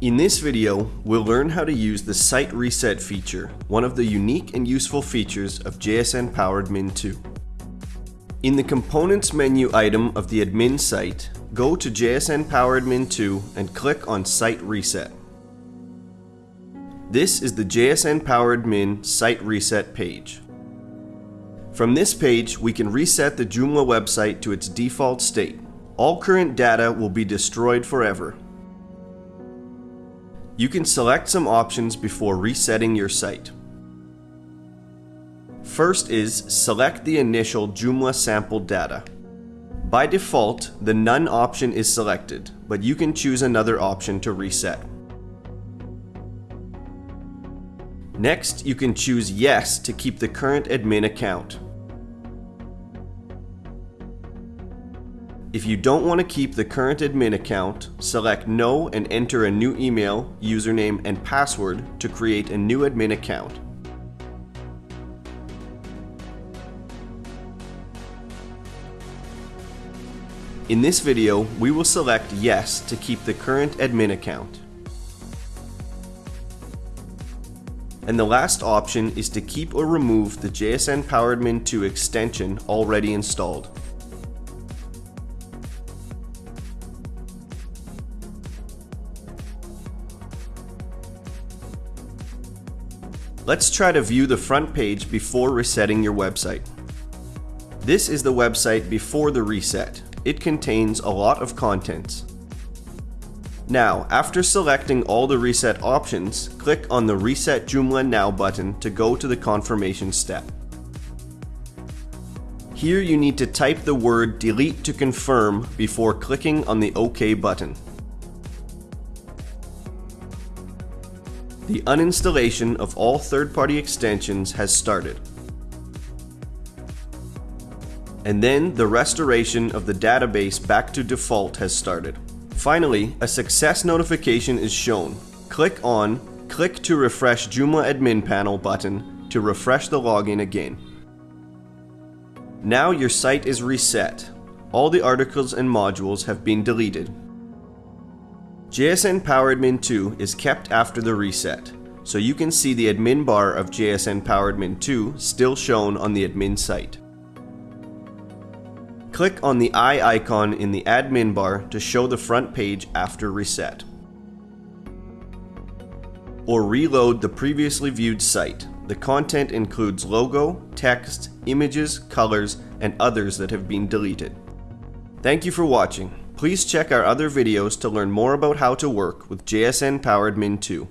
In this video, we'll learn how to use the Site Reset feature, one of the unique and useful features of JSN PowerAdmin 2. In the Components menu item of the admin site, go to JSN PowerAdmin 2 and click on Site Reset. This is the JSN PowerAdmin Site Reset page. From this page, we can reset the Joomla website to its default state. All current data will be destroyed forever, you can select some options before resetting your site. First is select the initial Joomla sample data. By default, the None option is selected, but you can choose another option to reset. Next, you can choose Yes to keep the current admin account. If you don't want to keep the current admin account, select No and enter a new email, username, and password to create a new admin account. In this video, we will select Yes to keep the current admin account. And the last option is to keep or remove the JSN PowerAdmin 2 extension already installed. Let's try to view the front page before resetting your website. This is the website before the reset. It contains a lot of contents. Now, after selecting all the reset options, click on the Reset Joomla Now button to go to the confirmation step. Here you need to type the word delete to confirm before clicking on the OK button. The uninstallation of all third-party extensions has started. And then the restoration of the database back to default has started. Finally, a success notification is shown. Click on Click to refresh Joomla admin panel button to refresh the login again. Now your site is reset. All the articles and modules have been deleted JSN PowerAdmin 2 is kept after the reset, so you can see the admin bar of JSN PowerAdmin 2 still shown on the admin site. Click on the eye icon in the admin bar to show the front page after reset. Or reload the previously viewed site. The content includes logo, text, images, colors, and others that have been deleted. Thank you for watching. Please check our other videos to learn more about how to work with JSN PowerAdmin 2.